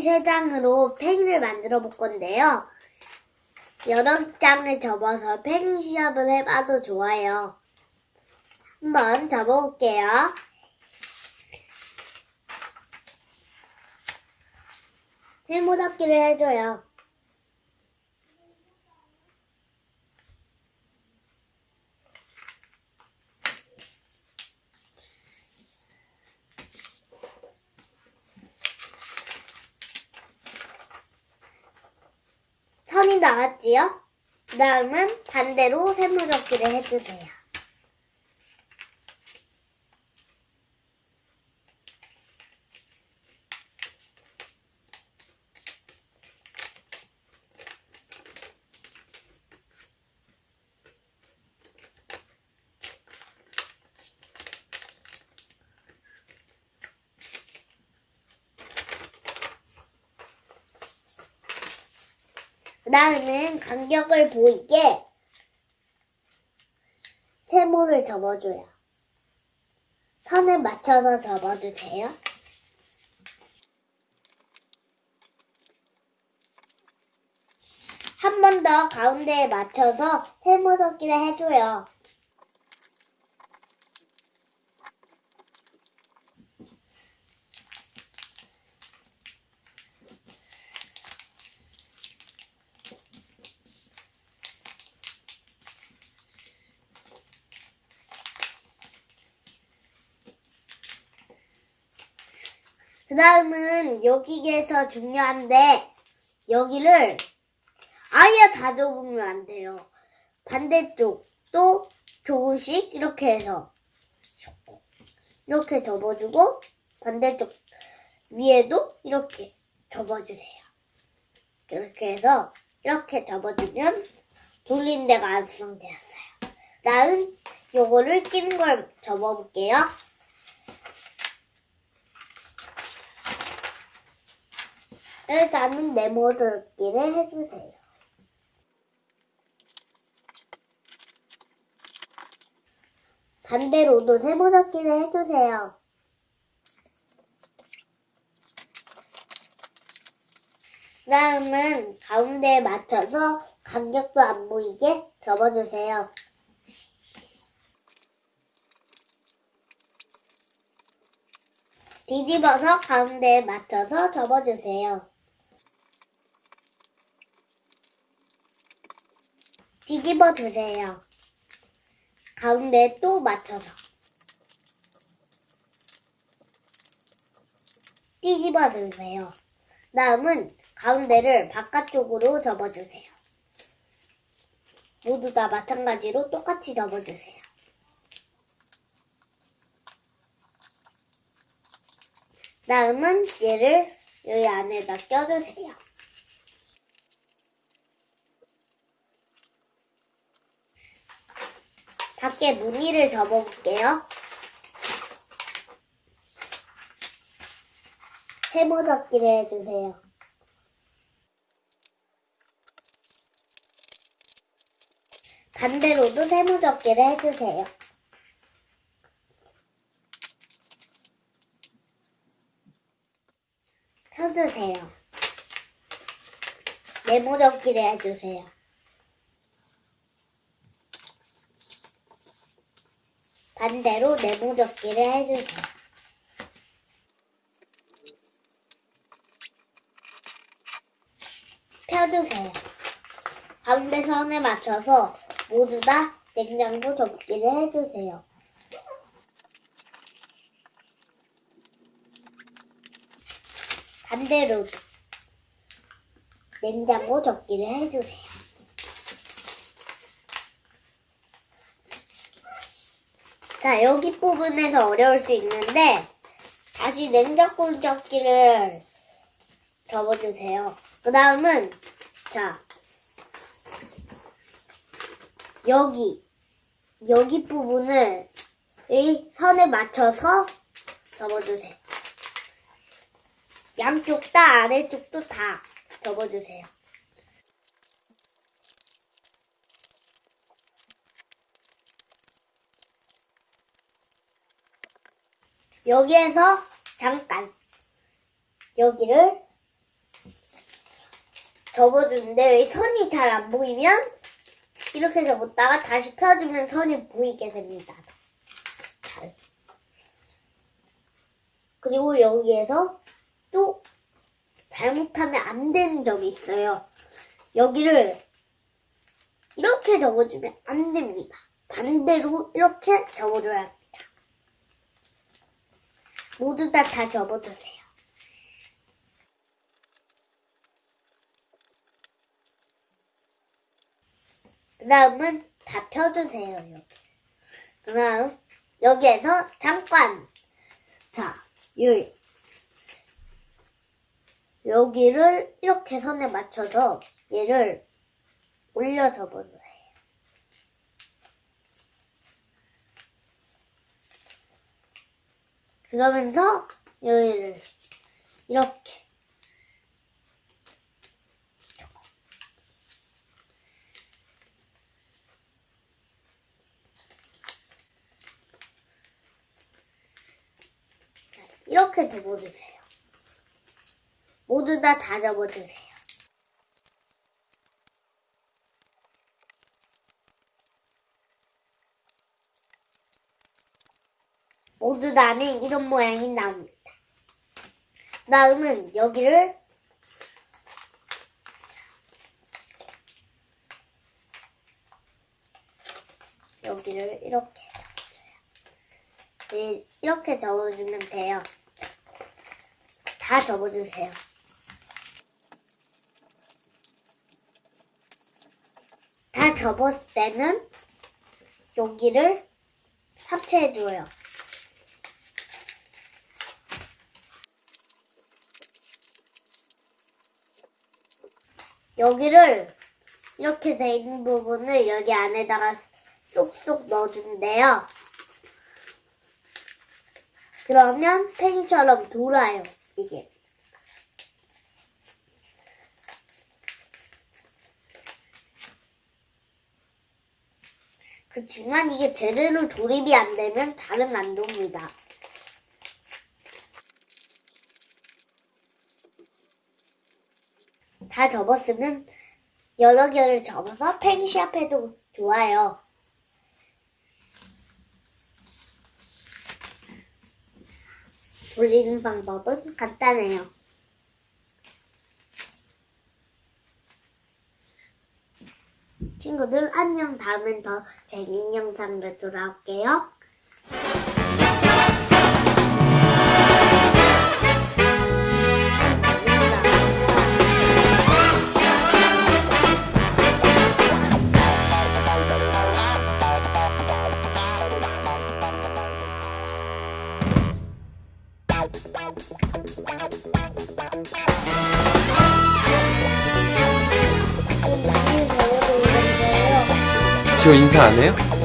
종이 세 장으로 팽이를 만들어 볼 건데요. 여러 장을 접어서 팽이 시합을 해봐도 좋아요. 한번 접어볼게요. 세모잡기를 해줘요. 선이 나왔지요? 그 다음은 반대로 세모잡기를 해주세요. 그 다음은 간격을 보이게 세모를 접어줘요. 선을 맞춰서 접어주세요. 한 번 더 가운데에 맞춰서 세모 섞기를 해줘요. 그 다음은 여기에서 중요한데 여기를 아예 다 접으면 안 돼요. 반대쪽도 조금씩 이렇게 해서 이렇게 접어주고 반대쪽 위에도 이렇게 접어주세요. 이렇게 해서 이렇게 접어주면 돌린 데가 완성되었어요. 다음 요거를 끼는 걸 접어볼게요. 일단은 네모들기를 해주세요. 반대로도 세모 잡기를 해주세요. 다음은 가운데에 맞춰서 간격도 안 보이게 접어주세요. 뒤집어서 가운데에 맞춰서 접어주세요. 뒤집어 주세요. 가운데 또 맞춰서. 뒤집어 주세요. 다음은 가운데를 바깥쪽으로 접어주세요. 모두 다 마찬가지로 똑같이 접어주세요. 다음은 얘를 여기 안에다 껴주세요. 밖에 무늬를 접어볼게요. 세모 접기를 해주세요. 반대로도 세모 접기를 해주세요. 펴주세요. 네모 접기를 해주세요. 반대로 네모 접기를 해주세요. 펴주세요. 가운데 선에 맞춰서 모두 다 냉장고 접기를 해주세요. 반대로 냉장고 접기를 해주세요. 자, 여기 부분에서 어려울 수 있는데 다시 냉장고 접기를 접어주세요. 그 다음은 자 여기 여기 부분을 이 선에 맞춰서 접어주세요. 양쪽 다 아래쪽도 다 접어주세요. 여기에서 잠깐 여기를 접어주는데 선이 잘 안 보이면 이렇게 접었다가 다시 펴주면 선이 보이게 됩니다. 잘. 그리고 여기에서 또 잘못하면 안 되는 점이 있어요. 여기를 이렇게 접어주면 안 됩니다. 반대로 이렇게 접어줘야 합니다. 모두 다 다 접어주세요. 그 다음은 다 펴주세요. 여기. 그 다음 여기에서 잠깐 자 여기 여기를 이렇게 선에 맞춰서 얘를 올려 접어줘요. 그러면서 여기를 이렇게 자, 이렇게 접어주세요. 모두 다 다 접어주세요. 모두 다는 이런 모양이 나옵니다. 다음은 여기를 여기를 이렇게 접어줘요. 네, 이렇게 접어주면 돼요. 다 접어주세요. 다 접었을 때는 여기를 합체해줘요. 여기를 이렇게 돼 있는 부분을 여기 안에다가 쏙쏙 넣어준대요. 그러면 팽이처럼 돌아요, 이게. 그치만 이게 제대로 조립이 안 되면 잘은 안 돕니다. 다 접었으면 여러 개를 접어서 펜시합 해도 좋아요. 돌리는 방법은 간단해요. 친구들 안녕 다음엔 더 재밌는 영상으로 돌아올게요. 지호 인사 안 해요?